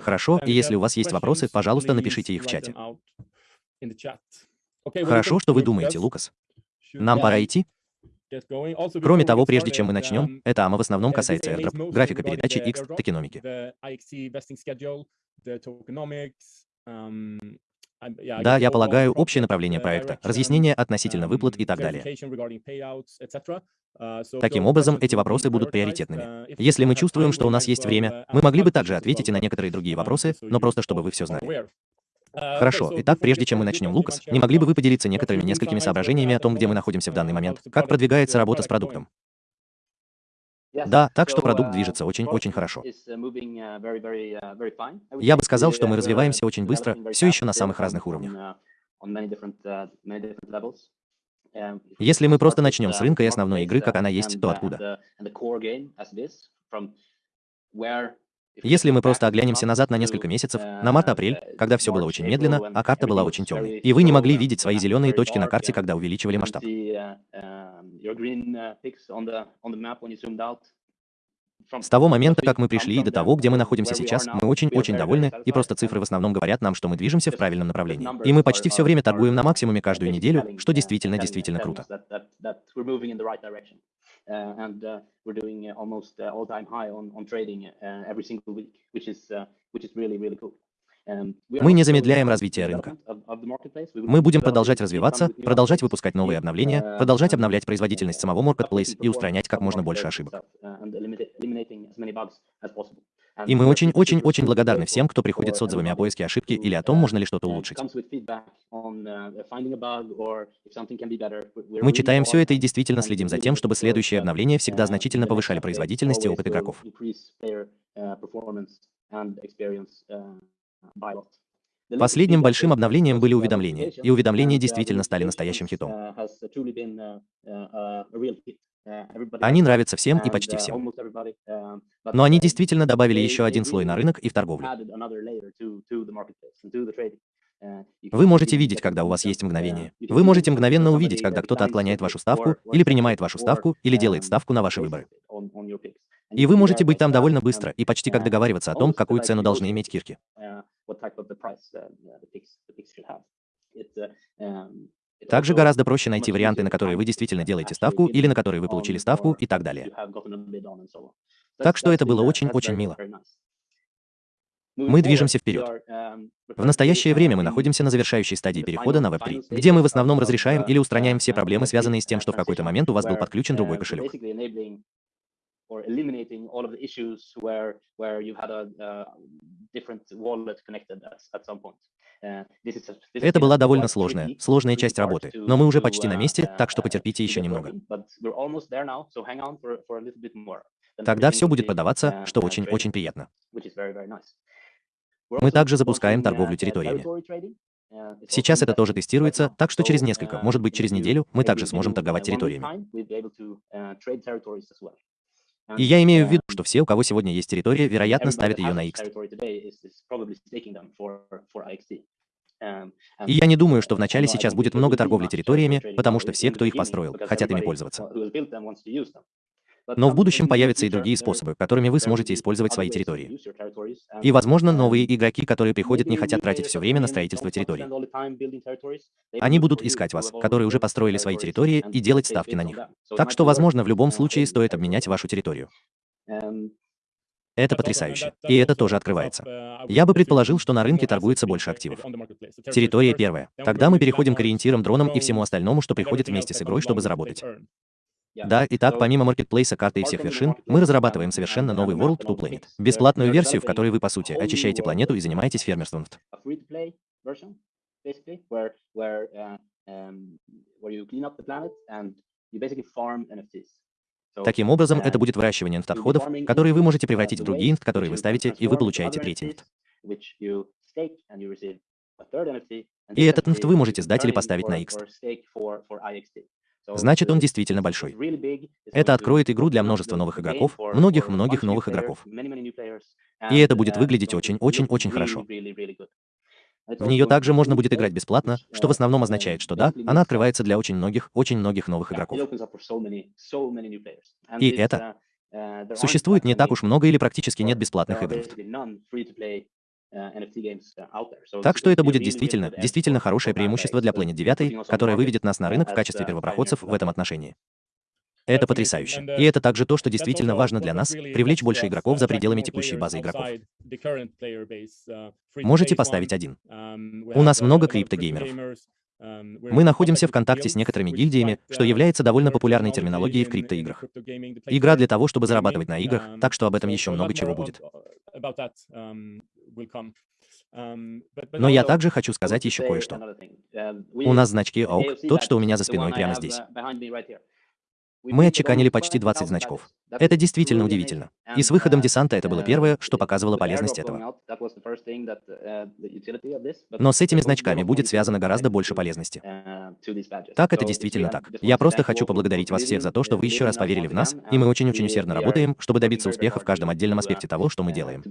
Хорошо, и если у вас есть вопросы, пожалуйста, напишите их в чате. Хорошо, что вы думаете, Лукас. Нам пора идти? Кроме того, прежде чем мы начнем, эта АМА в основном касается airdrop, графика передачи X, токеномики. Да, я полагаю, общее направление проекта, разъяснение относительно выплат и так далее. Таким образом, эти вопросы будут приоритетными. Если мы чувствуем, что у нас есть время, мы могли бы также ответить и на некоторые другие вопросы, но просто чтобы вы все знали. Хорошо. Итак, прежде чем мы начнем, Лукас, не могли бы вы поделиться некоторыми несколькими соображениями о том, где мы находимся в данный момент? Как продвигается работа с продуктом? Да, так что продукт движется очень-очень хорошо. Я бы сказал, что мы развиваемся очень быстро, все еще на самых разных уровнях. Если мы просто начнем с рынка и основной игры, как она есть, то откуда? Если мы просто оглянемся назад на несколько месяцев, на март-апрель, когда все было очень медленно, а карта была очень темной, и вы не могли видеть свои зеленые точки на карте, когда увеличивали масштаб. С того момента, как мы пришли и до того, где мы находимся сейчас, мы очень-очень довольны, и просто цифры в основном говорят нам, что мы движемся в правильном направлении. И мы почти все время торгуем на максимуме каждую неделю, что действительно-действительно круто. Uh, uh, uh. Мы не замедляем развитие рынка. Мы будем продолжать развиваться, продолжать выпускать новые обновления, продолжать обновлять производительность самого Marketplace и устранять как можно больше ошибок. И мы очень-очень-очень благодарны всем, кто приходит с отзывами о поиске ошибки или о том, можно ли что-то улучшить. Мы читаем все это и действительно следим за тем, чтобы следующие обновления всегда значительно повышали производительность и опыт игроков. Последним большим обновлением были уведомления, и уведомления действительно стали настоящим хитом. Они нравятся всем и почти всем. Но они действительно добавили еще один слой на рынок и в торговлю. Вы можете видеть, когда у вас есть мгновение. Вы можете мгновенно увидеть, когда кто-то отклоняет вашу ставку, или принимает вашу ставку, или делает ставку на ваши выборы. И вы можете быть там довольно быстро и почти как договариваться о том, какую цену должны иметь кирки. Также гораздо проще найти варианты, на которые вы действительно делаете ставку, или на которые вы получили ставку, и так далее. Так что это было очень-очень мило. Мы движемся вперед. В настоящее время мы находимся на завершающей стадии перехода на Web3, где мы в основном разрешаем или устраняем все проблемы, связанные с тем, что в какой-то момент у вас был подключен другой кошелек or eliminating all of the issues where where you had a, a different wallet connected at, at some point. Uh, Это была довольно сложная, сложная часть работы, но мы уже почти на месте, так что потерпите еще немного. Тогда все будет подаваться, что очень-очень приятно. Мы также запускаем торговлю территориями. Сейчас это тоже тестируется, так что через несколько, может быть через неделю, мы также сможем торговать территориями. И я имею в виду, что все, у кого сегодня есть территория, вероятно, ставят ее на X. И я не думаю, что вначале сейчас будет много торговли территориями, потому что все, кто их построил, хотят ими пользоваться. Но в будущем появятся и другие способы, которыми вы сможете использовать свои территории. И, возможно, новые игроки, которые приходят, не хотят тратить все время на строительство территорий. Они будут искать вас, которые уже построили свои территории, и делать ставки на них. Так что, возможно, в любом случае стоит обменять вашу территорию. Это потрясающе. И это тоже открывается. Я бы предположил, что на рынке торгуется больше активов. Территория первая. Тогда мы переходим к ориентирам, дронам и всему остальному, что приходит вместе с игрой, чтобы заработать. Да, итак, помимо маркетплейса карты и всех вершин, мы разрабатываем совершенно новый World to Planet. Бесплатную версию, в которой вы, по сути, очищаете планету и занимаетесь фермерством. Таким образом, это будет выращивание инфт-отходов, которые вы можете превратить в другие инфт, которые вы ставите, и вы получаете третий инфт. И этот инфт вы можете сдать или поставить на X. Значит, он действительно большой. Это откроет игру для множества новых игроков, многих-многих новых игроков. И это будет выглядеть очень-очень-очень хорошо. В нее также можно будет играть бесплатно, что в основном означает, что да, она открывается для очень многих, очень многих новых игроков. И это Существует не так уж много или практически нет бесплатных игр. Так что это будет действительно, действительно хорошее преимущество для Planet 9, которое выведет нас на рынок в качестве первопроходцев в этом отношении. Это потрясающе. И это также то, что действительно важно для нас, привлечь больше игроков за пределами текущей базы игроков. Можете поставить один. У нас много криптогеймеров. Мы находимся в контакте с некоторыми гильдиями, что является довольно популярной терминологией в криптоиграх. Игра для того, чтобы зарабатывать на играх, так что об этом еще много чего будет. Но я также хочу сказать еще кое-что. У нас значки AUK, тот, что у меня за спиной прямо здесь. Мы отчеканили почти 20 значков. Это действительно удивительно. И с выходом десанта это было первое, что показывало полезность этого. Но с этими значками будет связано гораздо больше полезности. Так, это действительно так. Я просто хочу поблагодарить вас всех за то, что вы еще раз поверили в нас, и мы очень-очень усердно работаем, чтобы добиться успеха в каждом отдельном аспекте того, что мы делаем.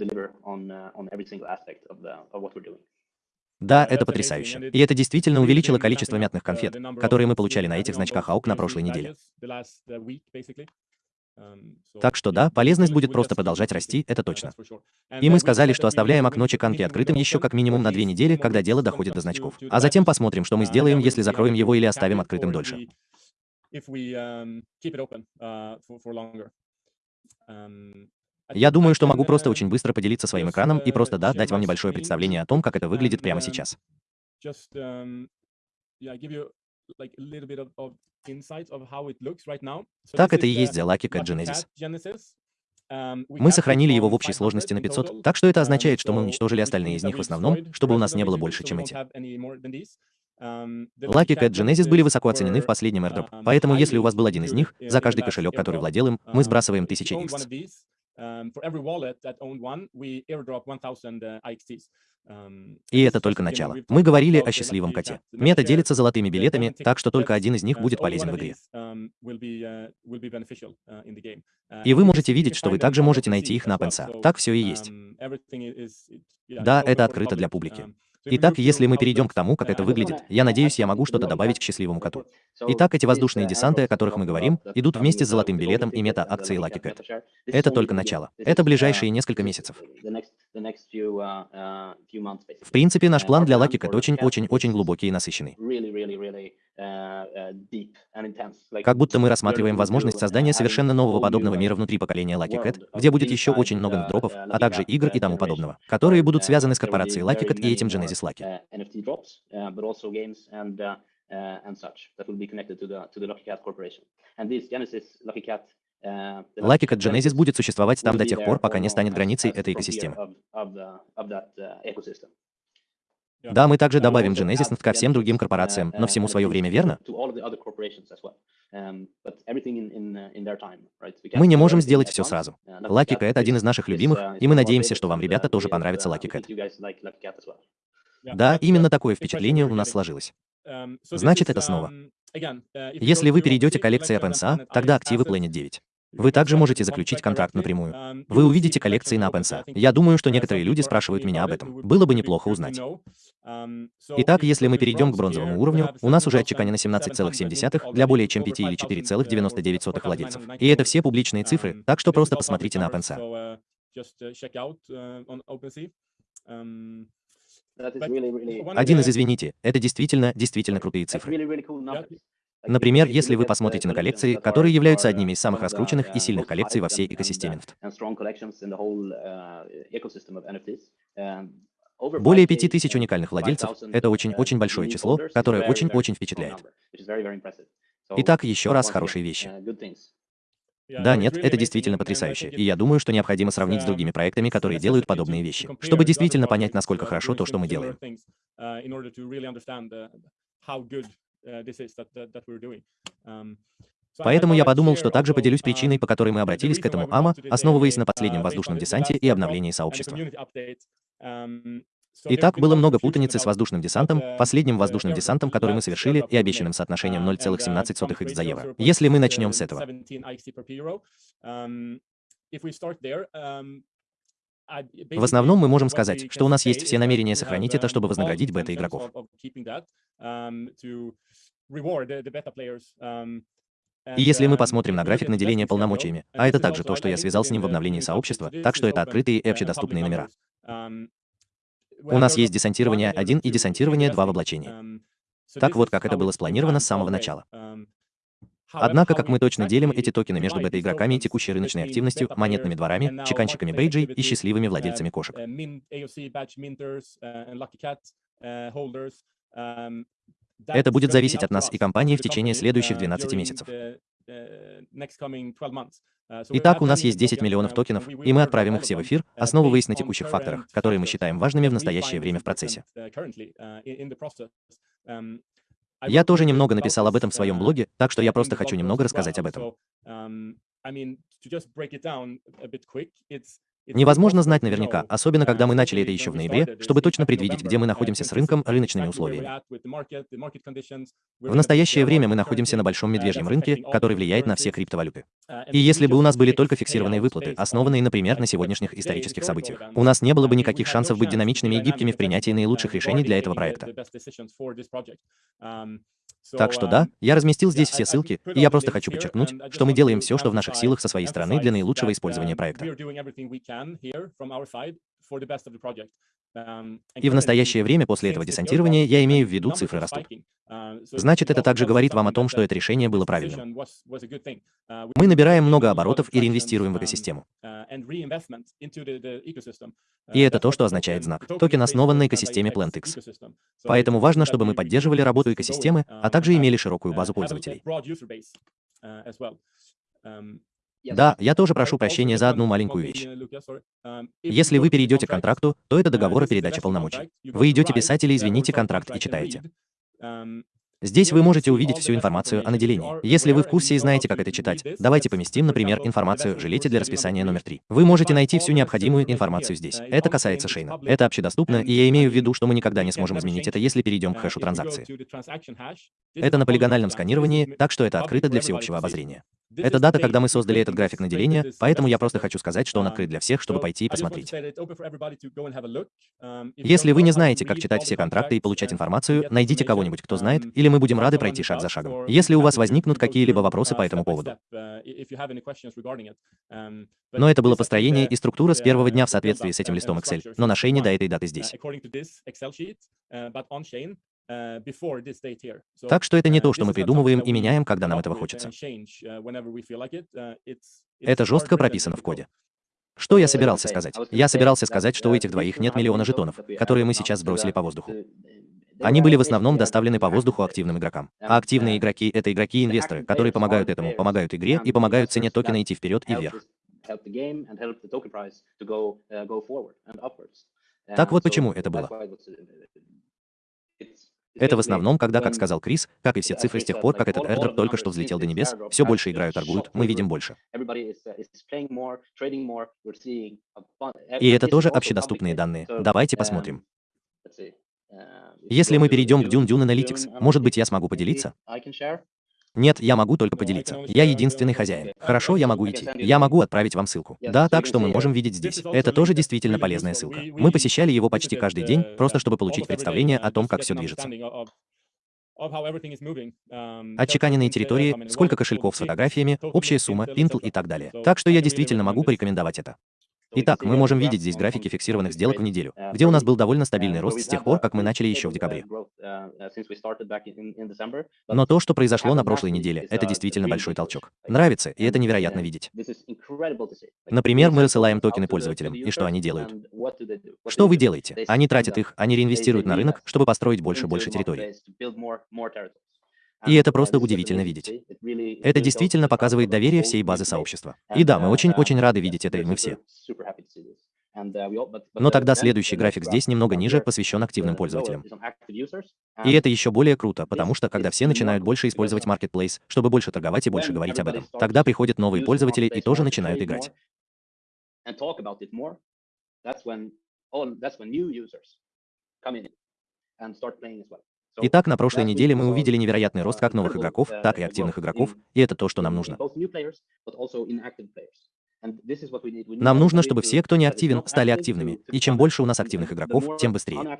Да, это потрясающе. И это действительно увеличило количество мятных конфет, которые мы получали на этих значках АУК на прошлой неделе. Так что да, полезность будет просто продолжать расти, это точно. И мы сказали, что оставляем окно чеканки открытым еще как минимум на две недели, когда дело доходит до значков. А затем посмотрим, что мы сделаем, если закроем его или оставим открытым дольше. Я думаю, что могу просто очень быстро поделиться своим экраном и просто, да, дать вам небольшое представление о том, как это выглядит прямо сейчас. Так это и есть Cat Genesis. Мы сохранили его в общей сложности на 500, так что это означает, что мы уничтожили остальные из них в основном, чтобы у нас не было больше, чем эти. Lucky Cat Genesis были высоко оценены в последнем airdrop, поэтому если у вас был один из них, за каждый кошелек, который владел им, мы сбрасываем 1000 X. Um, um, И это только начало. Мы говорили о счастливом коте. Мета делится золотыми билетами, так что только один из них uh, будет полезен в игре. Um, uh, uh, и вы можете видеть, что вы также можете найти их на Пенса. Так все и есть. Да, это открыто для публики. Итак, если мы перейдем к тому, как это выглядит, я надеюсь, я могу что-то добавить к счастливому коту. Итак, эти воздушные десанты, о которых мы говорим, идут вместе с золотым билетом и мета-акцией Lucky Cat. Это только начало. Это ближайшие несколько месяцев. В принципе, наш план для Lucky Cat очень-очень-очень глубокий и насыщенный. Как будто мы рассматриваем возможность создания совершенно нового подобного мира внутри поколения Lucky Cat, где будет еще очень много дропов, а также игр и тому подобного, которые будут связаны с корпорацией Lucky Cat и этим Genesis Lucky. and such that will be connected to the to the Lucky Cat Corporation. And this Genesis Lucky Cat Lucky Cat Genesis будет существовать там до тех пор, пока не станет границей этой экосистемы. Да, мы также добавим Genesis ко всем другим корпорациям, но всему свое время, верно? Мы не можем сделать все сразу. Lucky Cat — один из наших любимых, и мы надеемся, что вам, ребята, тоже понравится Lucky Cat. Да, именно такое впечатление у нас сложилось. Значит, это снова. Если вы перейдете к коллекции OpenSA, тогда активы Planet 9. Вы также можете заключить контракт напрямую. Вы увидите коллекции на OpenSA. Я думаю, что некоторые люди спрашивают меня об этом. Было бы неплохо узнать. Итак, если мы перейдем к бронзовому уровню, у нас уже отчеканено 17,7 для более чем 5 или 4,99 владельцев. И это все публичные цифры, так что просто посмотрите на OpenSA. Один из, извините, это действительно, действительно крутые цифры. Например, если вы посмотрите на коллекции, которые являются одними из самых раскрученных и сильных коллекций во всей экосистеме Более 5000 уникальных владельцев — это очень-очень большое число, которое очень-очень впечатляет. Итак, еще раз хорошие вещи. Да, нет, это действительно потрясающе, и я думаю, что необходимо сравнить с другими проектами, которые делают подобные вещи, чтобы действительно понять, насколько хорошо то, что мы делаем. Поэтому я подумал, что также поделюсь причиной, по которой мы обратились к этому АМА, основываясь на последнем воздушном десанте и обновлении сообщества. Итак, было много путаницы с воздушным десантом, последним воздушным десантом, который мы совершили, и обещанным соотношением 0,17 x за евро. Если мы начнем с этого. В основном мы можем сказать, что у нас есть все намерения сохранить это, чтобы вознаградить бета-игроков. И если мы посмотрим на график наделения полномочиями, а это также то, что я связал с ним в обновлении сообщества, так что это открытые и общедоступные номера. У нас есть десантирование 1 и десантирование 2 в облачении. Так вот, как это было спланировано с самого начала. Однако, как мы точно делим эти токены между бета-игроками и текущей рыночной активностью, монетными дворами, чеканщиками бейджей и счастливыми владельцами кошек. Это будет зависеть от нас и компании в течение следующих 12 месяцев. Итак, у нас есть 10 миллионов токенов, и мы отправим их все в эфир, основываясь на текущих факторах, которые мы считаем важными в настоящее время в процессе. Я тоже немного написал об этом в своем блоге, так что я просто хочу немного рассказать об этом. Невозможно знать наверняка, особенно когда мы начали это еще в ноябре, чтобы точно предвидеть, где мы находимся с рынком, рыночными условиями. В настоящее время мы находимся на большом медвежьем рынке, который влияет на все криптовалюты. И если бы у нас были только фиксированные выплаты, основанные, например, на сегодняшних исторических событиях, у нас не было бы никаких шансов быть динамичными и гибкими в принятии наилучших решений для этого проекта. Так что да, я разместил здесь все ссылки, и я просто хочу подчеркнуть, что мы делаем все, что в наших силах со своей стороны для наилучшего использования проекта. И в настоящее время после этого десантирования я имею в виду цифры растут. Значит, это также говорит вам о том, что это решение было правильным. Мы набираем много оборотов и реинвестируем в экосистему. И это то, что означает знак. Токен основан на экосистеме PlantX. Поэтому важно, чтобы мы поддерживали работу экосистемы, а также имели широкую базу пользователей. Да, я тоже прошу прощения за одну маленькую вещь. Если вы перейдете к контракту, то это договор о передаче полномочий. Вы идете писать или извините контракт и читаете. Здесь вы можете увидеть всю информацию о наделении. Если вы в курсе и знаете, как это читать, давайте поместим, например, информацию «Жилете для расписания номер 3». Вы можете найти всю необходимую информацию здесь. Это касается Шейна. Это общедоступно, и я имею в виду, что мы никогда не сможем изменить это, если перейдем к хэшу транзакции. Это на полигональном сканировании, так что это открыто для всеобщего обозрения. Это дата, когда мы создали этот график наделения, поэтому я просто хочу сказать, что он открыт для всех, чтобы пойти и посмотреть. Если вы не знаете, как читать все контракты и получать информацию, найдите кого-нибудь, кто знает, или мы будем рады пройти шаг за шагом. Если у вас возникнут какие-либо вопросы по этому поводу. Но это было построение и структура с первого дня в соответствии с этим листом Excel, но на шейне до этой даты здесь. Так что это не то, что мы придумываем и меняем, когда нам этого хочется. Это жестко прописано в коде. Что я собирался сказать? Я собирался сказать, что у этих двоих нет миллиона жетонов, которые мы сейчас сбросили по воздуху. Они были в основном доставлены по воздуху активным игрокам. А активные игроки — это игроки-инвесторы, которые помогают этому, помогают игре и помогают цене токена идти вперед и вверх. Так вот почему это было. Это в основном, когда, как сказал Крис, как и все цифры с тех пор, как этот airdrop только что взлетел до небес, все больше играют, торгуют, мы видим больше. И это тоже общедоступные данные. Давайте посмотрим. Если мы перейдем к Dune Dune Analytics, может быть, я смогу поделиться? Нет, я могу только поделиться. Я единственный хозяин. Хорошо, я могу идти. Я могу отправить вам ссылку. Да, так что мы можем видеть здесь. Это тоже действительно полезная ссылка. Мы посещали его почти каждый день, просто чтобы получить представление о том, как все движется. Отчеканенные территории, сколько кошельков с фотографиями, общая сумма, пинтл и так далее. Так что я действительно могу порекомендовать это. Итак, мы можем видеть здесь графики фиксированных сделок в неделю, где у нас был довольно стабильный рост с тех пор, как мы начали еще в декабре. Но то, что произошло на прошлой неделе, это действительно большой толчок. Нравится, и это невероятно видеть. Например, мы рассылаем токены пользователям, и что они делают? Что вы делаете? Они тратят их, они реинвестируют на рынок, чтобы построить больше-больше территорий. И это просто удивительно видеть. Это действительно показывает доверие всей базы сообщества. И да, мы очень-очень рады видеть это, и мы все. Но тогда следующий график здесь немного ниже, посвящен активным пользователям. И это еще более круто, потому что когда все начинают больше использовать Marketplace, чтобы больше торговать и больше говорить об этом, тогда приходят новые пользователи и тоже начинают играть. Итак, на прошлой неделе мы увидели невероятный рост как новых игроков, так и активных игроков, и это то, что нам нужно. Нам нужно, чтобы все, кто не активен, стали активными, и чем больше у нас активных игроков, тем быстрее.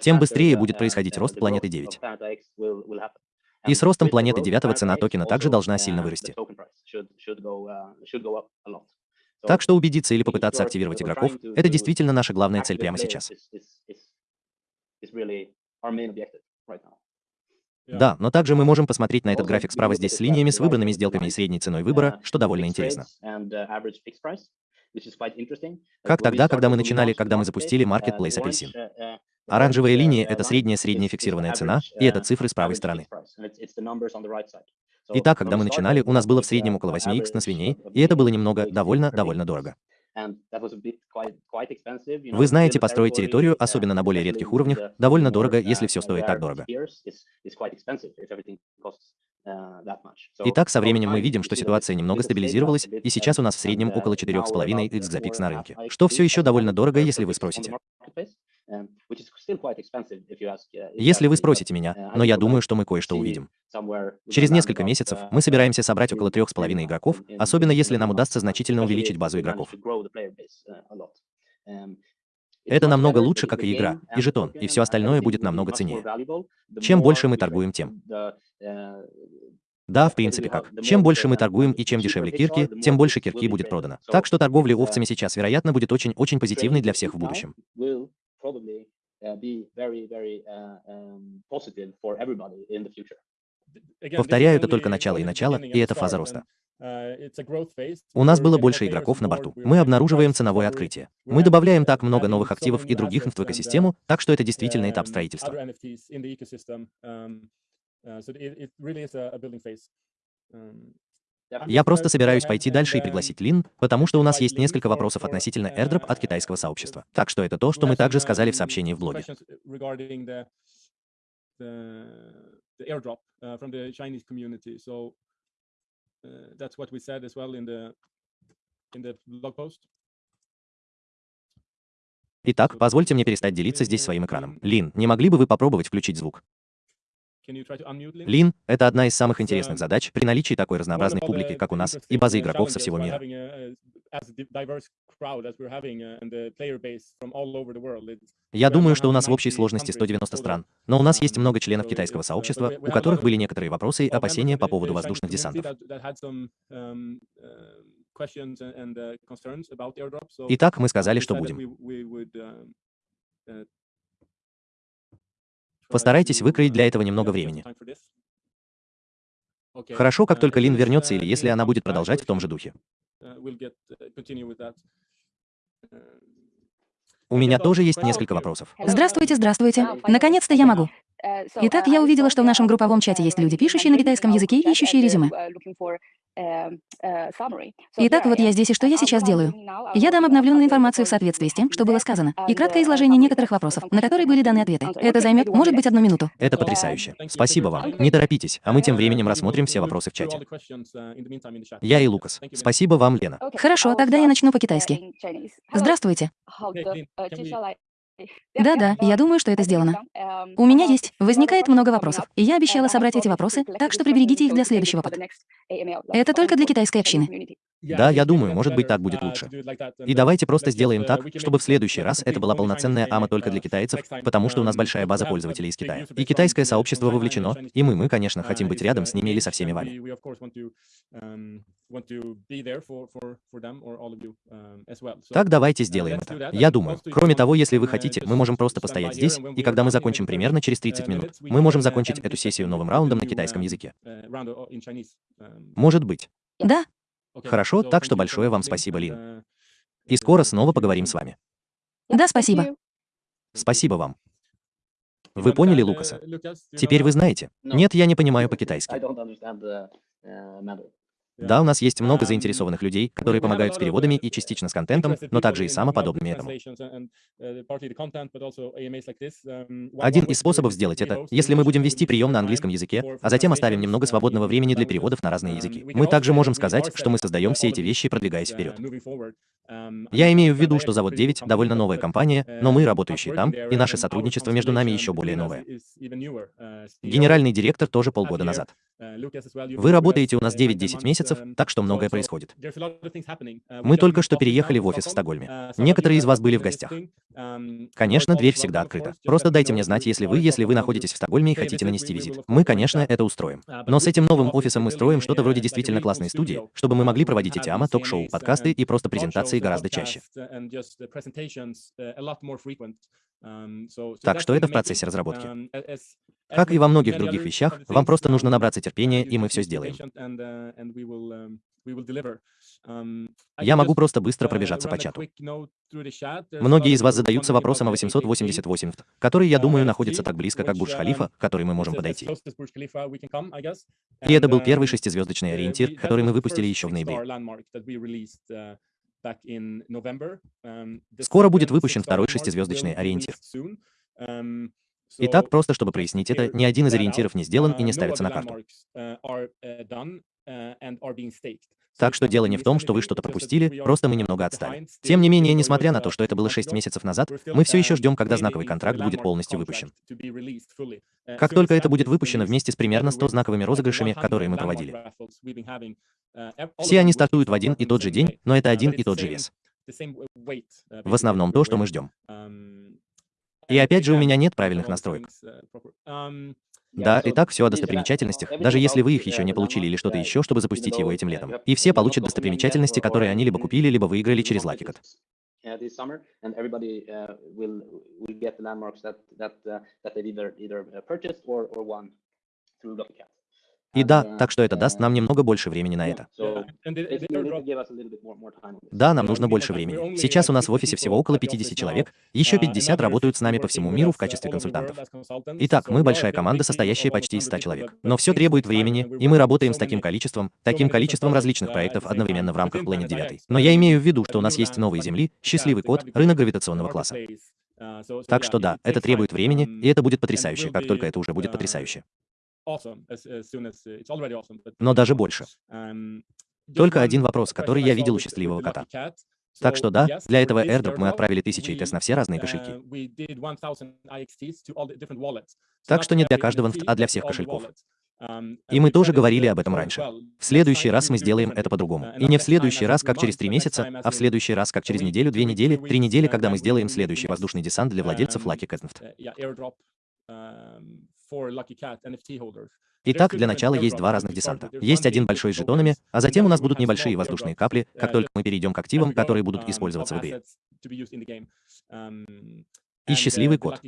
Тем быстрее будет происходить рост планеты 9. И с ростом планеты 9 цена токена также должна сильно вырасти. Так что убедиться или попытаться активировать игроков — это действительно наша главная цель прямо сейчас. Да, но также мы можем посмотреть на этот график справа здесь с линиями с выбранными сделками и средней ценой выбора, что довольно интересно. Как тогда, когда мы начинали, когда мы запустили Marketplace Апельсин? Оранжевая линия — это средняя-средняя фиксированная цена, и это цифры с правой стороны. Итак, когда мы начинали, у нас было в среднем около 8х на свиней, и это было немного, довольно-довольно дорого. Вы знаете, построить территорию, особенно на более редких уровнях, довольно дорого, если все стоит так дорого. Итак, со временем мы видим, что ситуация немного стабилизировалась, и сейчас у нас в среднем около 4,5 x за пикс на рынке, что все еще довольно дорого, если вы спросите. Если вы спросите меня, но я думаю, что мы кое-что увидим. Через несколько месяцев мы собираемся собрать около 3,5 игроков, особенно если нам удастся значительно увеличить базу игроков. Это намного лучше, как и игра, и жетон, и все остальное будет намного ценнее. Чем больше мы торгуем, тем. Да, в принципе как. Чем больше мы торгуем и чем дешевле кирки, тем больше кирки будет продано. Так что торговля овцами сейчас, вероятно, будет очень-очень позитивной для всех в будущем. Повторяю, это только начало и начало, и это фаза роста. У нас было больше игроков на борту. Мы обнаруживаем ценовое открытие. Мы добавляем так много новых активов и других в экосистему, так что это действительно этап строительства. Я просто собираюсь пойти дальше и пригласить Лин, потому что у нас есть несколько вопросов относительно airdrop от китайского сообщества. Так что это то, что мы также сказали в сообщении в блоге. Итак, позвольте мне перестать делиться здесь своим экраном. Лин, не могли бы вы попробовать включить звук? Лин — это одна из самых интересных задач при наличии такой разнообразной публики, как у нас, и базы игроков со всего мира. Я думаю, что у нас в общей сложности 190 стран, но у нас есть много членов китайского сообщества, у которых были некоторые вопросы и опасения по поводу воздушных десантов. Итак, мы сказали, что будем. Постарайтесь выкроить для этого немного времени. Хорошо, как только Лин вернется или если она будет продолжать в том же духе. У меня тоже есть несколько вопросов. Здравствуйте, здравствуйте. Наконец-то я могу. Итак, я увидела, что в нашем групповом чате есть люди, пишущие на китайском языке и ищущие резюме. Итак, вот я здесь, и что я сейчас делаю? Я дам обновленную информацию в соответствии с тем, что было сказано, и краткое изложение некоторых вопросов, на которые были даны ответы. Это займет, может быть, одну минуту. Это потрясающе. Спасибо вам. Не торопитесь, а мы тем временем рассмотрим все вопросы в чате. Я и Лукас. Спасибо вам, Лена. Хорошо, тогда я начну по-китайски. Здравствуйте. Да-да, я думаю, что это сделано. У меня есть. Возникает много вопросов, и я обещала собрать эти вопросы, так что приберегите их для следующего под. Это только для китайской общины. Да, я думаю, может быть, так будет лучше. И давайте просто сделаем так, чтобы в следующий раз это была полноценная АМА только для китайцев, потому что у нас большая база пользователей из Китая. И китайское сообщество вовлечено, и мы, мы, конечно, хотим быть рядом с ними или со всеми вами. Так давайте сделаем это. Я думаю, кроме того, если вы хотите, мы можем просто постоять здесь, и когда мы закончим примерно через 30 минут, мы можем закончить эту сессию новым раундом на китайском языке. Может быть. Да, Хорошо, так что большое вам спасибо, Лин. И скоро снова поговорим с вами. Да, спасибо. Спасибо вам. Вы поняли Лукаса? Теперь вы знаете. Нет, я не понимаю по-китайски. Да, у нас есть много заинтересованных людей, которые помогают с переводами и частично с контентом, но также и самоподобными этому. Один из способов сделать это, если мы будем вести прием на английском языке, а затем оставим немного свободного времени для переводов на разные языки. Мы также можем сказать, что мы создаем все эти вещи, продвигаясь вперед. Я имею в виду, что Завод 9 — довольно новая компания, но мы, работающие там, и наше сотрудничество между нами еще более новое. Генеральный директор тоже полгода назад. Вы работаете у нас 9-10 месяцев, месяцев, так что многое происходит. Мы только что переехали в офис в Стокгольме. Некоторые из вас были в гостях. Конечно, дверь всегда открыта. Просто дайте мне знать, если вы, если вы находитесь в Стокгольме и хотите нанести визит. Мы, конечно, это устроим. Но с этим новым офисом мы строим что-то вроде действительно классной студии, чтобы мы могли проводить эти АМА, ток-шоу, подкасты и просто презентации гораздо чаще. Так что это в процессе разработки. Как и во многих других вещах, вам просто нужно набраться терпения, и мы все сделаем. Я могу просто быстро пробежаться по чату. Многие из вас задаются вопросом о 888, который, я думаю, находится так близко, как Бурдж-Халифа, к который мы можем подойти. И это был первый шестизвездочный ориентир, который мы выпустили еще в ноябре. Скоро будет выпущен второй шестизвездочный ориентир. Итак, просто чтобы прояснить это, ни один из ориентиров не сделан и не ставится на карту. Так что дело не в том, что вы что-то пропустили, просто мы немного отстали. Тем не менее, несмотря на то, что это было 6 месяцев назад, мы все еще ждем, когда знаковый контракт будет полностью выпущен. Как только это будет выпущено вместе с примерно 100 знаковыми розыгрышами, которые мы проводили. Все они стартуют в один и тот же день, но это один и тот же вес. В основном то, что мы ждем. И опять же, у меня нет правильных настроек. Да, и так все о достопримечательностях, даже если вы их еще не получили или что-то еще, чтобы запустить его этим летом. И все получат достопримечательности, которые они либо купили, либо выиграли через LuckyCat. И да, так что это даст нам немного больше времени на это. Да, нам нужно больше времени. Сейчас у нас в офисе всего около 50 человек, еще 50 работают с нами по всему миру в качестве консультантов. Итак, мы большая команда, состоящая почти из 100 человек. Но все требует времени, и мы работаем с таким количеством, таким количеством различных проектов одновременно в рамках Planet 9. Но я имею в виду, что у нас есть новые Земли, счастливый код, рынок гравитационного класса. Так что да, это требует времени, и это будет потрясающе, как только это уже будет потрясающе. Но даже больше. Только один вопрос, который я видел у счастливого кота. Так что да, для этого airdrop мы отправили тысячи тест на все разные кошельки. Так что не для каждого а для всех кошельков. И мы тоже говорили об этом раньше. В следующий раз мы сделаем это по-другому. И не в следующий раз, как через три месяца, а в следующий раз, как через неделю, две недели, три недели, когда мы сделаем следующий воздушный десант для владельцев Lucky Cat Итак, для начала есть два разных десанта. Есть один большой с жетонами, а затем у нас будут небольшие воздушные капли, как только мы перейдем к активам, которые будут использоваться в игре и счастливый код.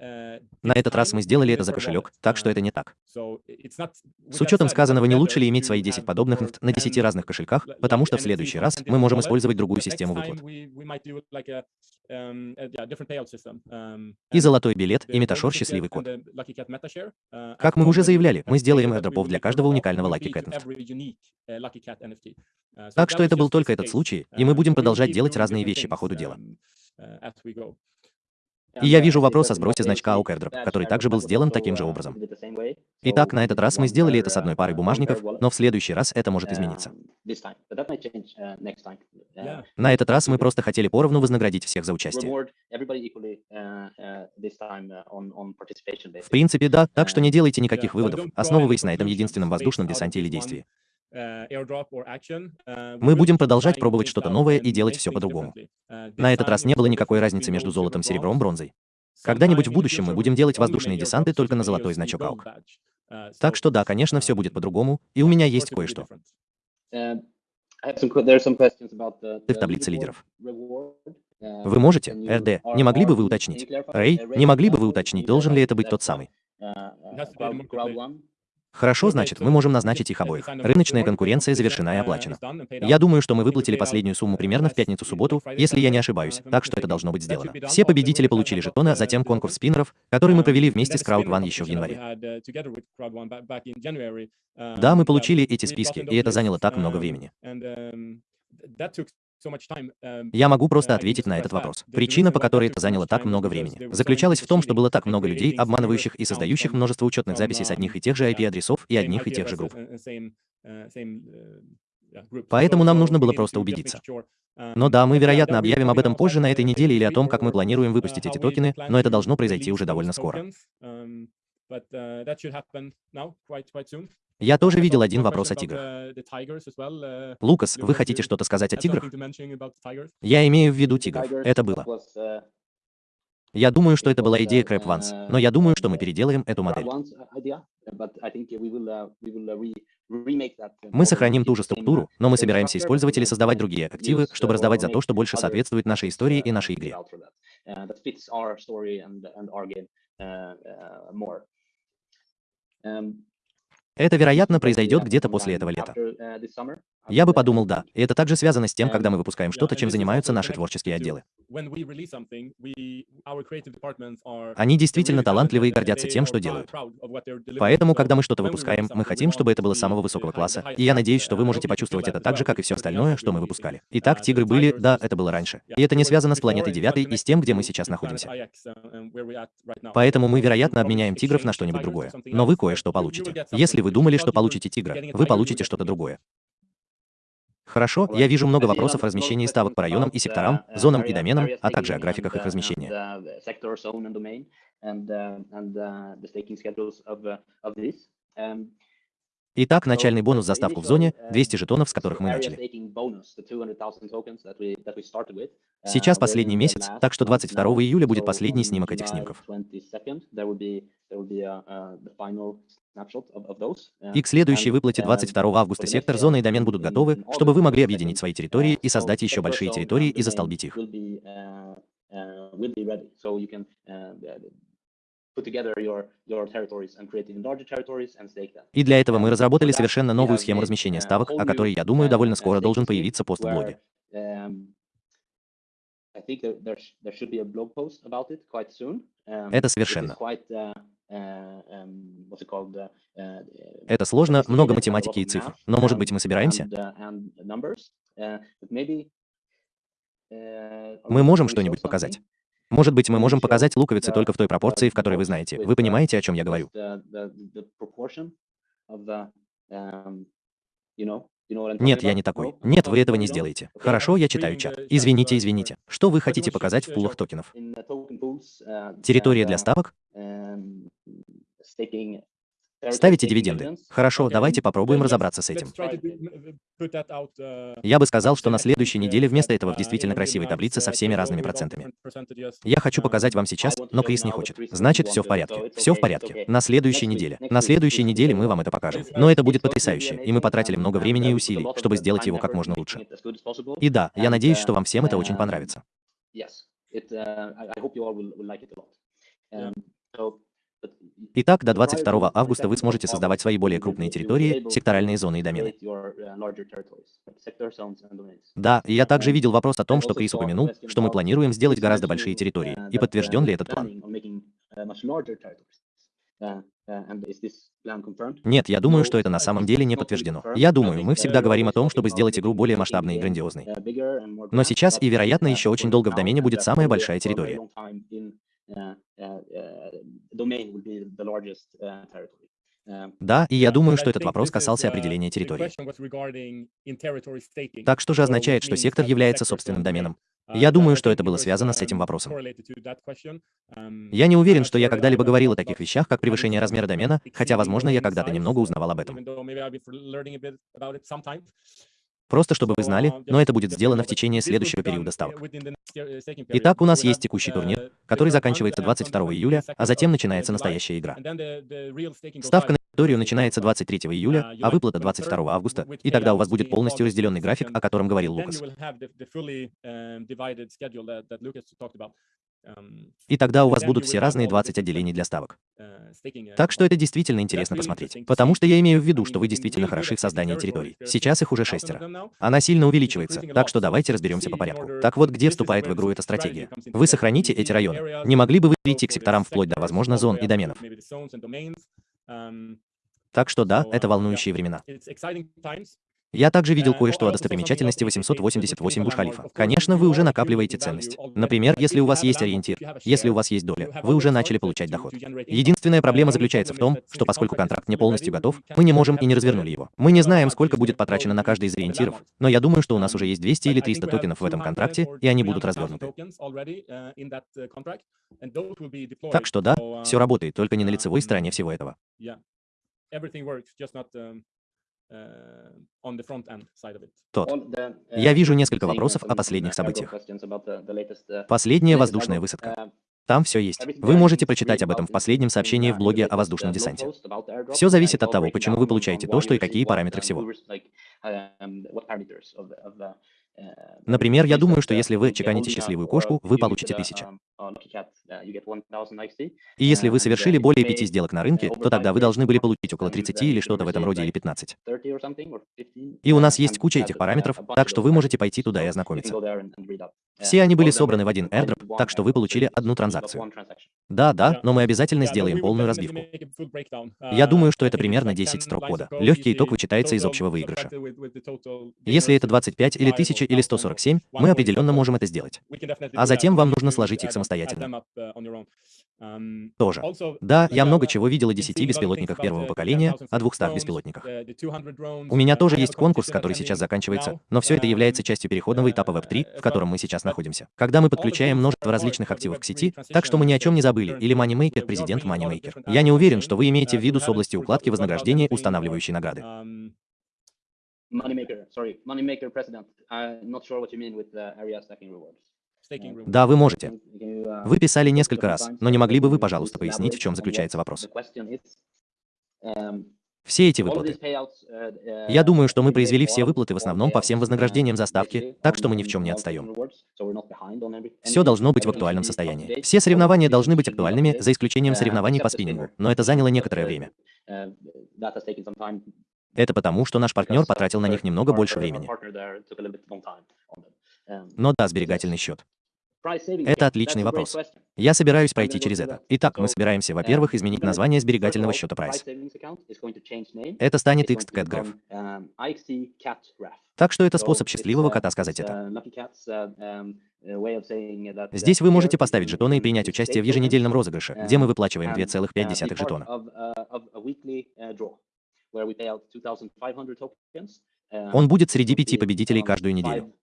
На этот раз мы сделали это за кошелек, так что это не так. С учетом сказанного, не лучше ли иметь свои 10 подобных на 10 разных кошельках, потому что в следующий раз мы можем использовать другую систему выплат. И золотой билет, и меташор счастливый код. Как мы уже заявляли, мы сделаем airdropов для каждого уникального Lucky Cat NFT. Так что это был только этот случай, и мы будем продолжать делать разные вещи по ходу дела. И я вижу вопрос о сбросе значка AUK который также был сделан таким же образом. Итак, на этот раз мы сделали это с одной парой бумажников, но в следующий раз это может измениться. На этот раз мы просто хотели поровну вознаградить всех за участие. В принципе, да, так что не делайте никаких выводов, основываясь на этом единственном воздушном десанте или действии. Э, э, Мы будем продолжать пробовать что-то новое и делать все по-другому. Uh, На этот раз не было никакой разницы между золотом, серебром, бронзой. Когда-нибудь в будущем мы будем делать воздушные десанты только на золотой значок AUK. Uh, так что да, конечно, все будет по-другому, и у меня есть кое-что. Uh, Ты в таблице лидеров. Вы можете, РД, не могли бы вы уточнить? Рэй, не могли бы вы уточнить, должен ли это быть тот самый? Хорошо, значит, мы можем назначить их обоих. Рыночная конкуренция завершена и оплачена. Я думаю, что мы выплатили последнюю сумму примерно в пятницу-субботу, если я не ошибаюсь, так что это должно быть сделано. Все победители получили жетоны, а затем конкурс спиннеров, который мы провели вместе с Crowd One еще в январе. Да, мы получили эти списки, и это заняло так много времени. Um, Я могу просто uh, ответить на этот вопрос. Причина, по которой это заняло так много времени, заключалась в том, что было так много людей, обманывающих и создающих множество учетных записей с одних и тех же IP-адресов и одних и тех же групп. Поэтому нам нужно было просто убедиться. Но да, мы, вероятно, объявим об этом позже на этой неделе или о том, как мы планируем выпустить эти токены, но это должно произойти уже довольно скоро. Я тоже видел один вопрос о тиграх. Uh, Лукас, вы хотите что-то сказать о тиграх? Я имею в виду тигров. Это было. Я думаю, что это была идея Crab Once, но я думаю, что мы переделаем эту модель. Мы сохраним ту же структуру, но мы собираемся использовать или создавать другие активы, чтобы раздавать за то, что больше соответствует нашей истории и нашей игре. Это, вероятно, произойдет где-то после этого лета. Я бы подумал, да. И это также связано с тем, когда мы выпускаем что-то, чем занимаются наши творческие отделы. Они действительно талантливы и гордятся тем, что делают. Поэтому, когда мы что-то выпускаем, мы хотим, чтобы это было самого высокого класса, и я надеюсь, что вы можете почувствовать это так же, как и все остальное, что мы выпускали. Итак, «Тигры» были, да, это было раньше. И это не связано с планетой 9 и с тем, где мы сейчас находимся. Поэтому мы, вероятно, обменяем «Тигров» на что-нибудь другое. Но вы кое-что получите. Если вы думали, что получите тигра, вы получите что-то другое. Хорошо, я вижу много вопросов о размещении ставок по районам и секторам, зонам и доменам, а также о графиках их размещения. Итак, начальный бонус за ставку в зоне – 200 жетонов, с которых мы начали. Сейчас последний месяц, так что 22 июля будет последний снимок этих снимков. И к следующей выплате 22 августа сектор, зона и домен будут готовы, чтобы вы могли объединить свои территории и создать еще большие территории и застолбить их. И для этого мы разработали совершенно новую схему размещения ставок, о которой, я думаю, довольно скоро должен появиться пост в блоге. Это совершенно. Это сложно, много математики и цифр. Но, может быть, мы собираемся? Мы можем что-нибудь показать? Может быть, мы можем показать луковицы только в той пропорции, в которой вы знаете. Вы понимаете, о чем я говорю? Нет, я не такой. Нет, вы этого не сделаете. Хорошо, я читаю чат. Извините, извините. Что вы хотите показать в пулах токенов? Территория для ставок? Ставите дивиденды. Хорошо, давайте попробуем разобраться с этим. Я бы сказал, что на следующей неделе вместо этого в действительно красивой таблице со всеми разными процентами. Я хочу показать вам сейчас, но Крис не хочет. Значит, все в порядке. Все в порядке. На следующей неделе. На следующей неделе мы вам это покажем. Но это будет потрясающе, и мы потратили много времени и усилий, чтобы сделать его как можно лучше. И да, я надеюсь, что вам всем это очень понравится. Итак, до 22 августа вы сможете создавать свои более крупные территории, секторальные зоны и домены. Да, и я также видел вопрос о том, что Крис упомянул, что мы планируем сделать гораздо большие территории. И подтвержден ли этот план? Нет, я думаю, что это на самом деле не подтверждено. Я думаю, мы всегда говорим о том, чтобы сделать игру более масштабной и грандиозной. Но сейчас и, вероятно, еще очень долго в домене будет самая большая территория. Да, и я думаю, что этот вопрос касался определения территории. Так что же означает, что сектор является собственным доменом? Я думаю, что это было связано с этим вопросом. Я не уверен, что я когда-либо говорил о таких вещах, как превышение размера домена, хотя, возможно, я когда-то немного узнавал об этом. Просто чтобы вы знали, но это будет сделано в течение следующего периода ставок. Итак, у нас есть текущий турнир, который заканчивается 22 июля, а затем начинается настоящая игра. Ставка на территорию начинается 23 июля, а выплата 22 августа, и тогда у вас будет полностью разделенный график, о котором говорил Лукас. И тогда у вас будут все разные 20 отделений для ставок. Так что это действительно интересно посмотреть. Потому что я имею в виду, что вы действительно хороши в создании территорий. Сейчас их уже шестеро. Она сильно увеличивается, так что давайте разберемся по порядку. Так вот, где вступает в игру эта стратегия? Вы сохраните эти районы. Не могли бы вы перейти к секторам вплоть до, возможно, зон и доменов? Так что да, это волнующие времена. Я также видел кое-что о достопримечательности 888 Буш-Халифа. Конечно, вы уже накапливаете ценность. Например, если у вас есть ориентир, если у вас есть доля, вы уже начали получать доход. Единственная проблема заключается в том, что поскольку контракт не полностью готов, мы не можем и не развернули его. Мы не знаем, сколько будет потрачено на каждый из ориентиров, но я думаю, что у нас уже есть 200 или 300 токенов в этом контракте, и они будут развернуты. Так что да, все работает, только не на лицевой стороне всего этого. Э, Тот. Э, Я вижу несколько вопросов о последних событиях. Uh, Последняя воздушная высадка. Там все есть. Вы можете прочитать об этом в последнем сообщении в блоге о воздушном десанте. Все зависит от того, почему вы получаете то, что и какие параметры всего. Например, я думаю, что если вы чеканите счастливую кошку, вы получите 1000. И если вы совершили более 5 сделок на рынке, то тогда вы должны были получить около 30 или что-то в этом роде или 15. И у нас есть куча этих параметров, так что вы можете пойти туда и ознакомиться. Все они были собраны в один airdrop, так что вы получили одну транзакцию. Да, да, но мы обязательно сделаем полную разбивку. Я думаю, что это примерно 10 строк кода. Легкий итог вычитается из общего выигрыша. Если это 25 или 1000 или 147, мы определенно можем это сделать. А затем вам нужно сложить их самостоятельно. Тоже. Да, я много чего видел о 10 беспилотниках первого поколения, о 200 беспилотниках. У меня тоже есть конкурс, который сейчас заканчивается, но все это является частью переходного этапа Web3, в котором мы сейчас находимся. Когда мы подключаем множество различных активов к сети, так что мы ни о чем не забыли, или Moneymaker, президент Moneymaker. Я не уверен, что вы имеете в виду с области укладки вознаграждения, устанавливающей награды. Moneymaker, sorry, Moneymaker president. I'm not sure what you mean with the area stacking rewards. Да, вы можете. Вы писали несколько раз, но не могли бы вы, пожалуйста, пояснить, в чем заключается вопрос? Все эти выплаты. Я думаю, что мы произвели все выплаты в основном по всем вознаграждениям за ставки, так что мы ни в чем не отстаем. Все должно быть в актуальном состоянии. Все соревнования должны быть актуальными, за исключением соревнований по спиннингу, но это заняло некоторое время. Это потому, что наш партнер потратил на них немного больше времени. Но да, сберегательный счет. Это отличный вопрос. Я собираюсь пройти через это. Итак, мы собираемся, во-первых, изменить название сберегательного счета Price. Это станет XCatGraph. Так что это способ счастливого кота сказать это. Здесь вы можете поставить жетоны и принять участие в еженедельном розыгрыше, где мы выплачиваем 2,5 жетона. Он будет среди пяти победителей каждую неделю.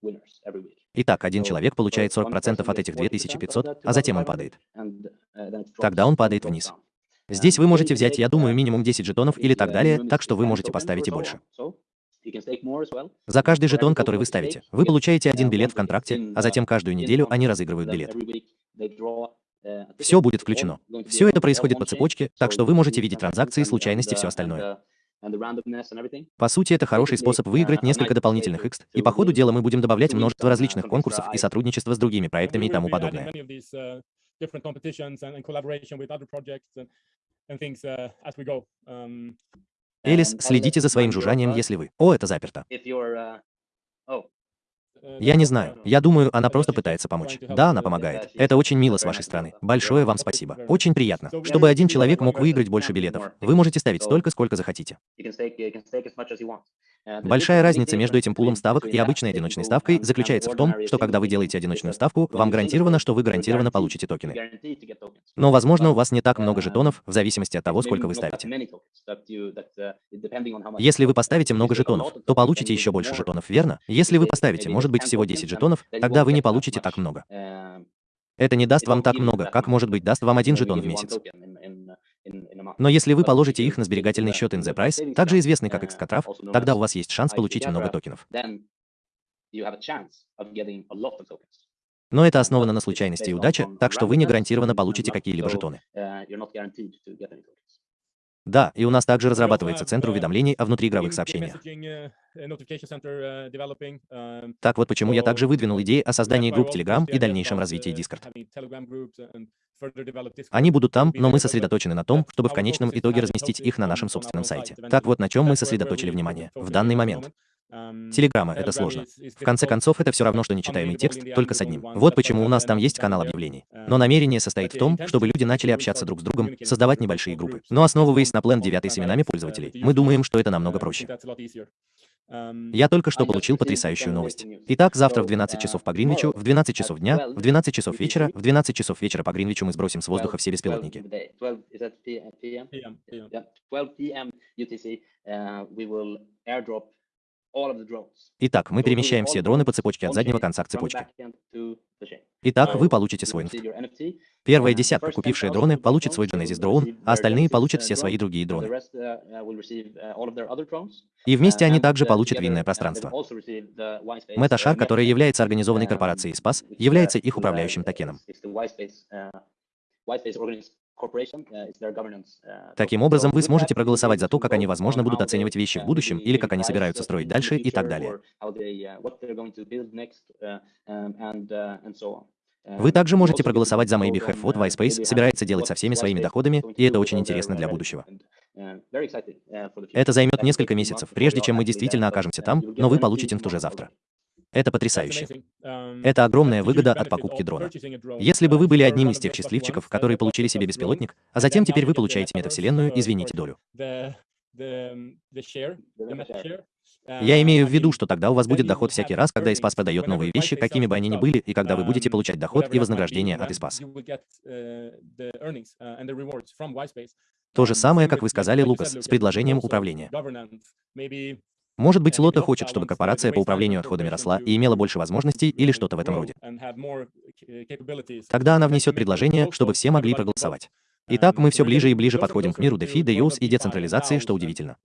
Итак, один человек получает 40% от этих 2500, а затем он падает. Тогда он падает вниз. Здесь вы можете взять, я думаю, минимум 10 жетонов или так далее, так что вы можете поставить и больше. За каждый жетон, который вы ставите, вы получаете один билет в контракте, а затем каждую неделю они разыгрывают билет. Все будет включено. Все это происходит по цепочке, так что вы можете видеть транзакции, случайности и все остальное. По сути, это хороший способ выиграть несколько дополнительных X, и по ходу дела мы будем добавлять множество различных конкурсов и сотрудничества с другими проектами и тому подобное. Элис, следите за своим жужжанием, если вы... О, это заперто. Я не знаю. Я думаю, она просто пытается помочь. Да, она помогает. Это очень мило с вашей стороны. Большое вам спасибо. Очень приятно. Чтобы один человек мог выиграть больше билетов, вы можете ставить столько, сколько захотите. Большая разница между этим пулом ставок и обычной одиночной ставкой заключается в том, что когда вы делаете одиночную ставку, вам гарантировано, что вы гарантированно получите токены. Но, возможно, у вас не так много жетонов, в зависимости от того, сколько вы ставите. Если вы поставите много жетонов, то получите еще больше жетонов, верно? Если вы поставите, может быть, всего 10 жетонов, тогда вы не получите так много. Это не даст вам так много, как, может быть, даст вам один жетон в месяц. Но если вы положите их на сберегательный счет in the price, также известный как Xcatraf, тогда у вас есть шанс получить много токенов. Но это основано на случайности и удаче, так что вы не гарантированно получите какие-либо жетоны. Да, и у нас также разрабатывается центр уведомлений о внутриигровых сообщениях. Так вот почему я также выдвинул идеи о создании групп Telegram и дальнейшем развитии Discord. Они будут там, но мы сосредоточены на том, чтобы в конечном итоге разместить их на нашем собственном сайте. Так вот на чем мы сосредоточили внимание в данный момент. Телеграмма — это сложно. В конце концов, это все равно, что нечитаемый текст, только с одним. Вот почему у нас там есть канал объявлений. Но намерение состоит в том, чтобы люди начали общаться друг с другом, создавать небольшие группы. Но основываясь на план 9 с именами пользователей, мы думаем, что это намного проще. Я только что получил потрясающую новость. Итак, завтра в 12 часов по Гринвичу, в 12 часов дня, в 12 часов вечера, в 12 часов вечера по Гринвичу мы сбросим с воздуха все беспилотники. Итак, мы перемещаем все дроны по цепочке от заднего конца к цепочке. Итак, вы получите свой NFT. Первая десятка, купившая дроны, получит свой Genesis дрон, а остальные получат все свои другие дроны. И вместе они также получат винное пространство. Metashar, которая является организованной корпорацией SPAS, является их управляющим токеном. Таким образом, вы сможете проголосовать за то, как они, возможно, будут оценивать вещи в будущем, или как они собираются строить дальше и так далее. Вы также можете проголосовать за Maybe Have what Whitespace собирается делать со всеми своими доходами, и это очень интересно для будущего. Это займет несколько месяцев, прежде чем мы действительно окажемся там, но вы получите инфт уже завтра. Это потрясающе. Это огромная выгода от покупки дрона. Если бы вы были одним из тех счастливчиков, которые получили себе беспилотник, а затем теперь вы получаете метавселенную, извините, долю. Я имею в виду, что тогда у вас будет доход всякий раз, когда Испас продает новые вещи, какими бы они ни были, и когда вы будете получать доход и вознаграждение от Испас. То же самое, как вы сказали, Лукас, с предложением управления. Может быть, Лота хочет, чтобы корпорация по управлению отходами росла и имела больше возможностей или что-то в этом роде. Тогда она внесет предложение, чтобы все могли проголосовать. Итак, мы все ближе и ближе подходим к миру DeFi, DeUS и децентрализации, что удивительно.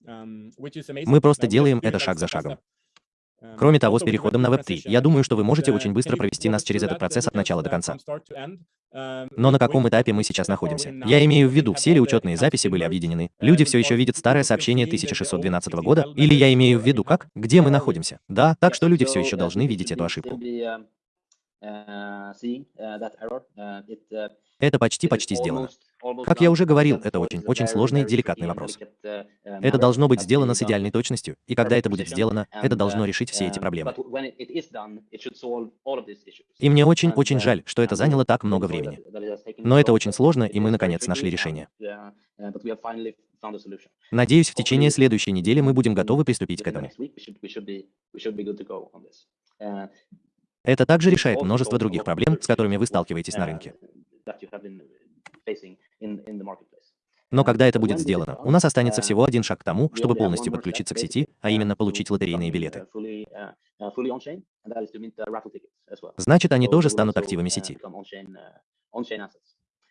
Мы просто делаем это шаг за шагом. Кроме того, с переходом на Web3, я думаю, что вы можете очень быстро провести нас через этот процесс от начала до конца. Но на каком этапе мы сейчас находимся? Я имею в виду, все ли учетные записи были объединены? Люди все еще видят старое сообщение 1612 года? Или я имею в виду как? Где мы находимся? Да, так что люди все еще должны видеть эту ошибку. Это почти-почти сделано. Как я уже говорил, это очень-очень сложный, деликатный вопрос. Это должно быть сделано с идеальной точностью, и когда это будет сделано, это должно решить все эти проблемы. И мне очень-очень жаль, что это заняло так много времени. Но это очень сложно, и мы, наконец, нашли решение. Надеюсь, в течение следующей недели мы будем готовы приступить к этому. Это также решает множество других проблем, с которыми вы сталкиваетесь на рынке. Но когда это будет сделано, у нас останется всего один шаг к тому, чтобы полностью подключиться к сети, а именно получить лотерейные билеты. Значит, они тоже станут активами сети.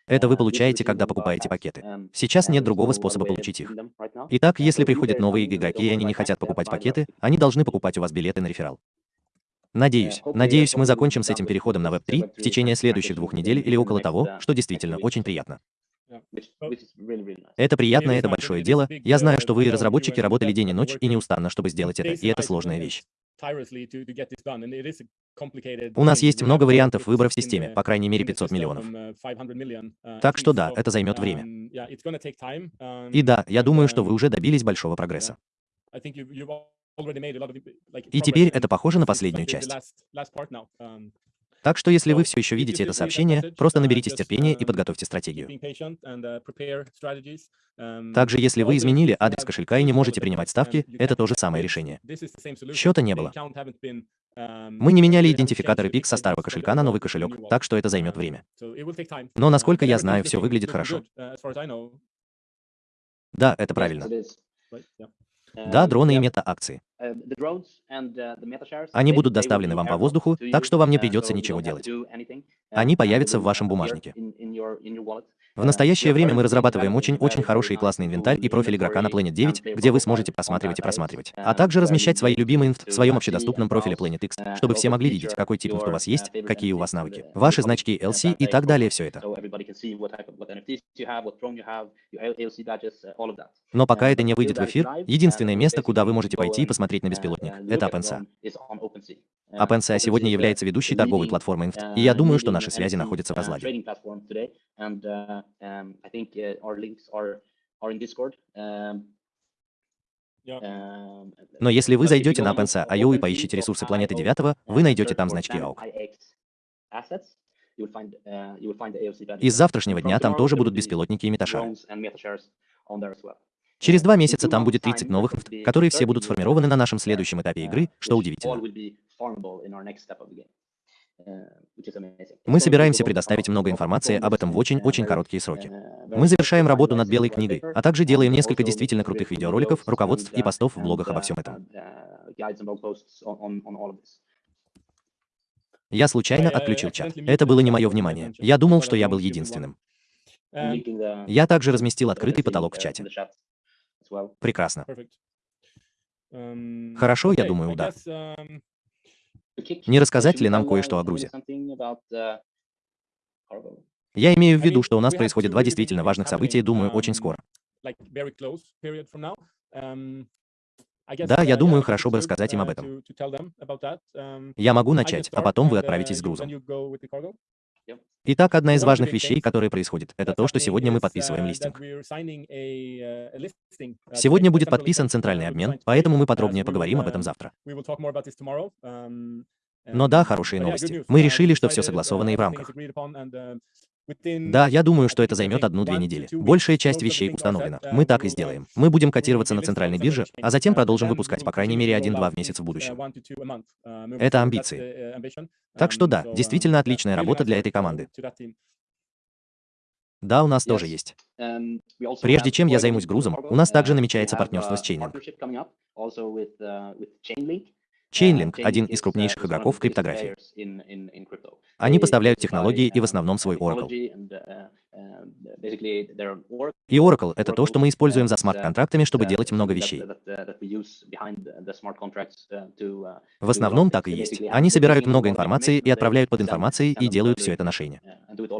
Это вы получаете, когда покупаете пакеты. Сейчас нет другого способа получить их. Итак, если приходят новые игроки и они не хотят покупать пакеты, они должны покупать у вас билеты на реферал. Надеюсь, надеюсь, мы закончим с этим переходом на Web3 в течение следующих двух недель или около того, что действительно очень приятно. Это приятно, это большое дело. Я знаю, что вы, разработчики, работали день и ночь и неустанно, чтобы сделать это, и это сложная вещь. У нас есть много вариантов выбора в системе, по крайней мере 500 миллионов. Так что да, это займет время. И да, я думаю, что вы уже добились большого прогресса. И теперь это похоже на последнюю часть. Um, так что если вы все еще видите это сообщение, просто наберитесь uh, терпения и подготовьте стратегию. Uh, um, Также, если вы изменили адрес кошелька и не можете принимать ставки, um, это то же самое решение. Счета не было. Мы не меняли идентификаторы PIX со старого кошелька на новый кошелек, так что это займет время. Но, насколько я знаю, все выглядит хорошо. Uh, да, это правильно. Да, дроны и мета-акции. Э, Они будут доставлены вам по воздуху, так что вам не придется ничего делать. Они появятся в вашем бумажнике. В настоящее время мы разрабатываем очень-очень хороший и классный инвентарь и профиль игрока на Planet 9, где вы сможете просматривать и просматривать, а также размещать свои любимые инфт в своем общедоступном профиле Planet X, чтобы все могли видеть, какой тип инфт у вас есть, какие у вас навыки, ваши значки LC и так далее, все это. Но пока это не выйдет в эфир, единственное место, куда вы можете пойти и посмотреть на беспилотник, это OpenSea. OpenSea сегодня является ведущей торговой платформой инфт, и я думаю, что наши связи находятся в разладе. Но если вы зайдете на OpenSea.io и поищите ресурсы планеты 9, вы найдете там значки AUK. И с завтрашнего дня там тоже будут беспилотники и меташары. Через два месяца там будет 30 новых, которые все будут сформированы на нашем следующем этапе игры, что удивительно. Э, Мы собираемся предоставить много информации об этом в очень-очень короткие сроки. Мы завершаем работу над Белой книгой, а также делаем несколько действительно крутых видеороликов, руководств и постов в блогах обо всем этом. Я случайно отключил чат. Это было не мое внимание. Я думал, что я был единственным. Я также разместил открытый потолок в чате. Прекрасно. Хорошо, я думаю, да. Не рассказать ли нам кое-что о Грузе? Я имею в виду, что у нас происходит два действительно важных события, думаю, очень скоро. Да, я думаю, хорошо бы рассказать им об этом. Я могу начать, а потом вы отправитесь с грузом. Итак, одна из важных вещей, которые происходят, это то, что сегодня мы подписываем листинг. Сегодня будет подписан центральный обмен, поэтому мы подробнее поговорим об этом завтра. Но да, хорошие новости. Мы решили, что все согласовано и в рамках. Да, я думаю, что это займет одну-две недели. Большая часть вещей установлена. Мы так и сделаем. Мы будем котироваться на центральной бирже, а затем продолжим выпускать по крайней мере один-два в месяц в будущем. Это амбиции. Так что да, действительно отличная работа для этой команды. Да, у нас тоже есть. Прежде чем я займусь грузом, у нас также намечается партнерство с Chainlink. Chainlink – один из крупнейших игроков в криптографии. Они поставляют технологии и в основном свой Oracle. И Oracle — это то, что мы используем за смарт-контрактами, чтобы делать много вещей. В основном так и есть. Они собирают много информации и отправляют под информацией и делают все это на шейне.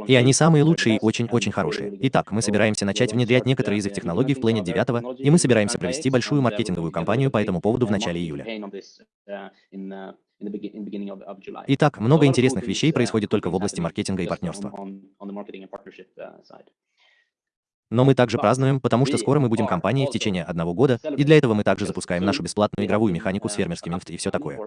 И они самые лучшие и очень-очень хорошие. Итак, мы собираемся начать внедрять некоторые из их технологий в Planet 9, и мы собираемся провести большую маркетинговую кампанию по этому поводу в начале июля. Итак, много интересных вещей происходит только в области маркетинга и партнерства. Но мы также празднуем, потому что скоро мы будем компанией в течение одного года, и для этого мы также запускаем нашу бесплатную игровую механику с фермерским инфт и все такое.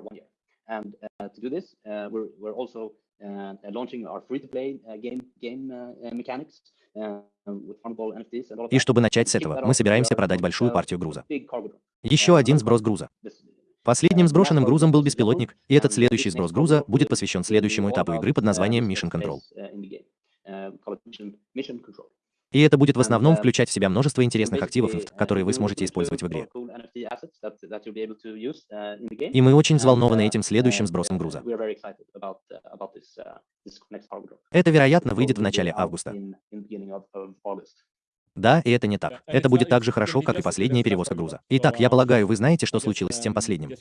И чтобы начать с этого, мы собираемся продать большую партию груза. Еще один сброс груза. Последним сброшенным грузом был беспилотник, и этот следующий сброс груза будет посвящен следующему этапу игры под названием Mission Control. И это будет в основном включать в себя множество интересных активов, которые вы сможете использовать в игре. И мы очень взволнованы этим следующим сбросом груза. Это, вероятно, выйдет в начале августа. Да, и это не так. Это будет так же хорошо, как и последняя перевозка груза. Итак, я полагаю, вы знаете, что случилось с тем последним.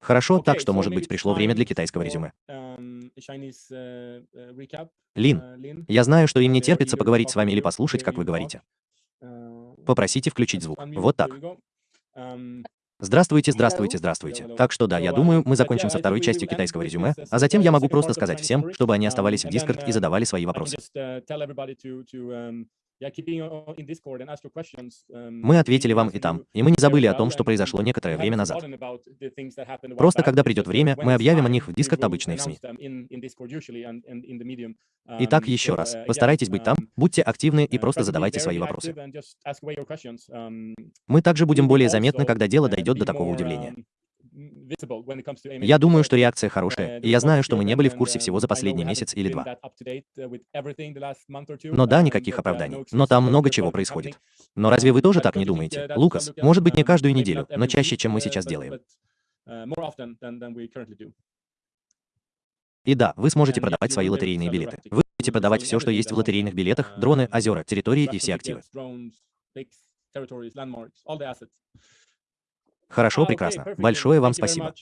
Хорошо, так что, может быть, пришло время для китайского резюме. Лин, я знаю, что им не терпится поговорить с вами или послушать, как вы говорите. Попросите включить звук. Вот так. Здравствуйте, здравствуйте, здравствуйте. Так что да, я думаю, мы закончим со второй частью китайского резюме, а затем я могу просто сказать всем, чтобы они оставались в Discord и задавали свои вопросы. Мы ответили вам и там, и мы не забыли о том, что произошло некоторое время назад. Просто когда придет время, мы объявим о них в Discord обычные СМИ. Итак, еще раз, постарайтесь быть там, будьте активны и просто задавайте свои вопросы. Мы также будем более заметны, когда дело дойдет до такого удивления. Я думаю, что реакция хорошая, и я знаю, что мы не были в курсе всего за последний месяц или два. Но да, никаких оправданий. Но там много чего происходит. Но разве вы тоже так не думаете? Лукас, может быть, не каждую неделю, но чаще, чем мы сейчас делаем. И да, вы сможете продавать свои лотерейные билеты. Вы будете продавать все, что есть в лотерейных билетах, дроны, озера, территории и все активы. Хорошо, прекрасно. Большое вам спасибо.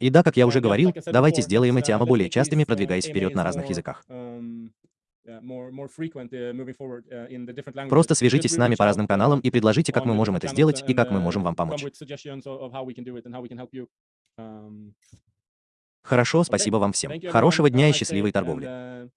И да, как я уже говорил, давайте сделаем эти АМА более частыми, продвигаясь вперед на разных языках. Просто свяжитесь с нами по разным каналам и предложите, как мы можем это сделать и как мы можем вам помочь. Хорошо, спасибо вам всем. Хорошего дня и счастливой торговли.